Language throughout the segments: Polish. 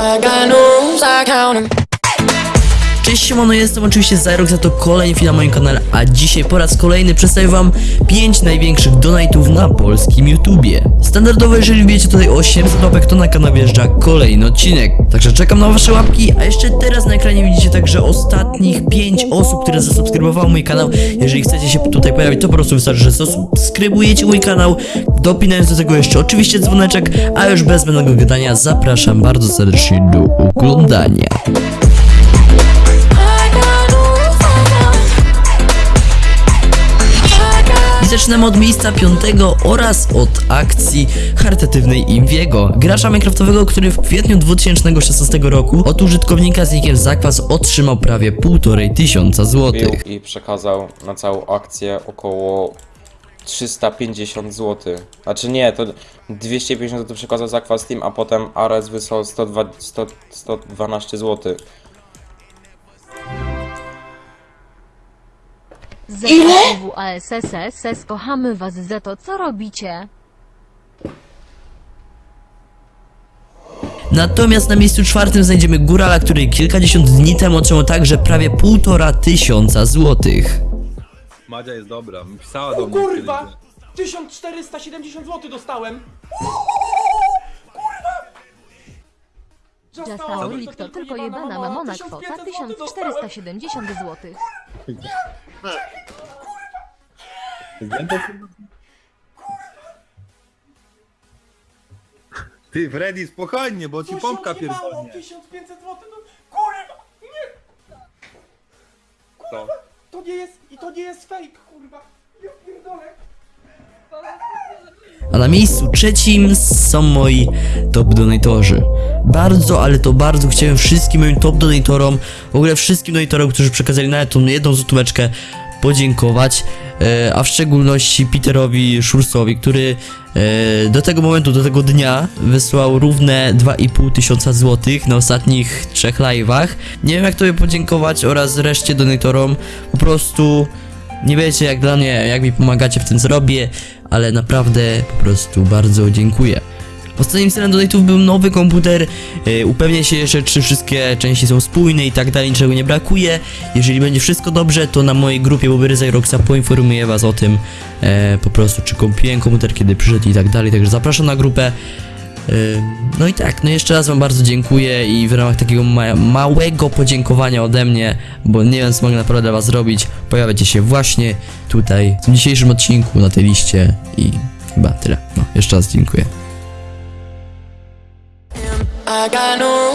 I got no rules, I count them. Cześć siemano, jestem oczywiście Zyrok, za to kolejny film na moim kanale, a dzisiaj po raz kolejny przedstawię wam 5 największych donatów na polskim YouTubie. Standardowo, jeżeli wiecie tutaj 800 łapek, to na kanał wjeżdża kolejny odcinek. Także czekam na wasze łapki, a jeszcze teraz na ekranie widzicie także ostatnich 5 osób, które zasubskrybowały mój kanał. Jeżeli chcecie się tutaj pojawić, to po prostu wystarczy, że zasubskrybujecie mój kanał, dopinając do tego jeszcze oczywiście dzwoneczek, a już bez zbędnego gadania zapraszam bardzo serdecznie do oglądania. Zaczynamy od miejsca piątego oraz od akcji charytatywnej Imwiego, gracza minecraftowego, który w kwietniu 2016 roku od użytkownika z nickiem Zakwas otrzymał prawie półtorej tysiąca złotych. i przekazał na całą akcję około 350 zł. Znaczy nie, to 250 zł przekazał za kwas Steam, a potem Ares wysłał 102, 100, 112 zł. ZWW ASSS kochamy was za to co robicie. Natomiast na miejscu czwartym znajdziemy Górala, który kilkadziesiąt dni temu otrzymał także prawie półtora tysiąca złotych. Madzia jest dobra, pisała do O mnie kurwa! kiedyś, 1470 zł dostałem! Kurwa! Jasauli to tylko jebana mamona kwota 1470 zł. że- Ty Freddy spokojnie, bo ci pompka pierdolnie. 1500 zł to... Kurwa! Nie! Co? To nie jest... I to nie jest fake, kurwa! Ja pierdolę! Na miejscu trzecim są moi top donatorzy. Bardzo, ale to bardzo chciałem wszystkim moim top donatorom, w ogóle wszystkim donatorom, którzy przekazali nawet tą jedną złotóweczkę, podziękować, e, a w szczególności Peterowi Szursowi, który e, do tego momentu, do tego dnia wysłał równe 2,5 tysiąca złotych na ostatnich trzech live'ach. Nie wiem jak tobie podziękować oraz reszcie donatorom, po prostu nie wiecie jak dla mnie, jak mi pomagacie w tym co robię, ale naprawdę po prostu bardzo dziękuję. Ostatnim celem donate'ów był nowy komputer, e, upewnię się jeszcze czy wszystkie części są spójne i tak dalej, niczego nie brakuje. Jeżeli będzie wszystko dobrze, to na mojej grupie Bobery Zyroxa poinformuję was o tym e, po prostu, czy kupiłem komputer, kiedy przyszedł i tak dalej, także zapraszam na grupę. No i tak, no jeszcze raz wam bardzo dziękuję i w ramach takiego ma małego podziękowania ode mnie, bo nie wiem co mogę naprawdę dla was zrobić, pojawiacie się właśnie tutaj w tym dzisiejszym odcinku na tej liście i chyba tyle. No, jeszcze raz dziękuję.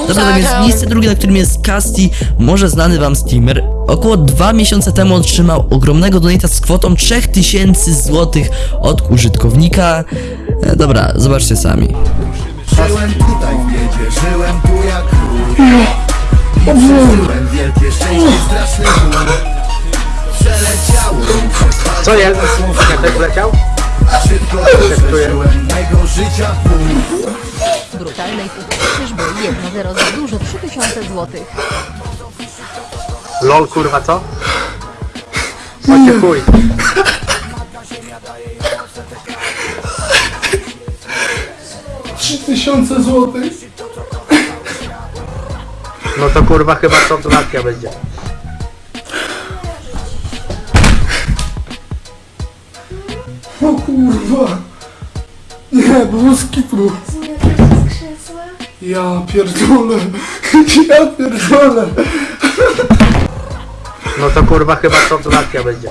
Dobra, tak więc miejsce drugie, na którym jest Casti, może znany wam streamer, około dwa miesiące temu otrzymał ogromnego donata z kwotą 3000 zł od użytkownika. E, dobra, zobaczcie sami. Żyłem tutaj w biedzie, żyłem tu jak król I przeżyłem wielkie szczęście, straszny ból Przeleciało mi przez Co jest? Jak tak leciał? Szybko przeżyłem mego życia pół Brutalnej czyżby 1-0 za dużo 3000 zł. LOL kurwa co? Chodźcie chuj. Tysiące złotych! No to kurwa chyba to donacja będzie. O kurwa! Nie, boski tu! Ja pierdolę! Ja pierdolę! No to kurwa chyba to donacja będzie.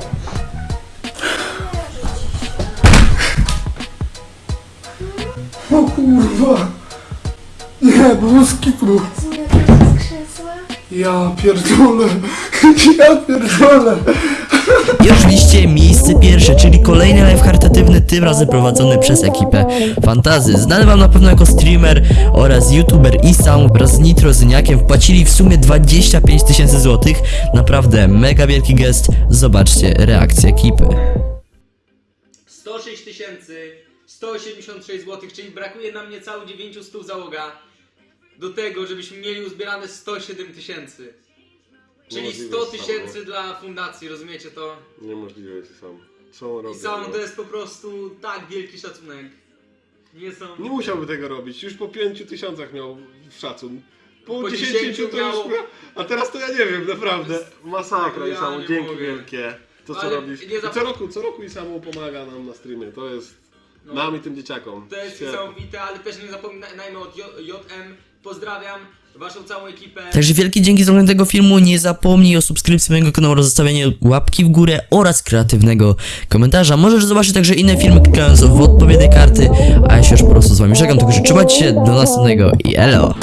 O kurwa! Nie, boski tu! Ja pierdolę! Ja pierdolę! I oczywiście miejsce pierwsze, czyli kolejny live charytatywny, tym razem prowadzony przez ekipę Fantazy. Znany wam na pewno jako streamer oraz youtuber i sam wraz z Nitro Zyniakiem wpłacili w sumie 25 tysięcy złotych. Naprawdę mega wielki gest. Zobaczcie reakcję ekipy. 106 tysięcy 186 zł, czyli brakuje nam niecałe 900 załoga do tego, żebyśmy mieli uzbierane 107 tysięcy. Czyli Niemożliwe 100 jest tysięcy dla fundacji, rozumiecie to? Niemożliwe jest sam. Co on I robi? sam no? to jest po prostu tak wielki szacunek. Niesamowite. Nie musiałby tego robić. Już po 5 tysiącach miał szacun. Po, Po 10, 10 to już miało-. A teraz to ja nie wiem, naprawdę. Masakra Ja i samo, nie dzięki mogę. wielkie. To co Ale robisz. nie I zap- co roku, co roku i samo pomaga nam na streamie. To jest No. nam i tym dzieciakom. To jest Świetnie. niesamowite, ale też nie zapominajmy od JM. Pozdrawiam waszą całą ekipę. Także wielkie dzięki za oglądanie tego filmu. Nie zapomnij o subskrypcji mojego kanału oraz zostawieniu łapki w górę oraz kreatywnego komentarza. Możesz zobaczyć także inne filmy klikając w odpowiednie karty. A ja się już po prostu z wami żegnam, tylko że trzymajcie się do następnego i elo!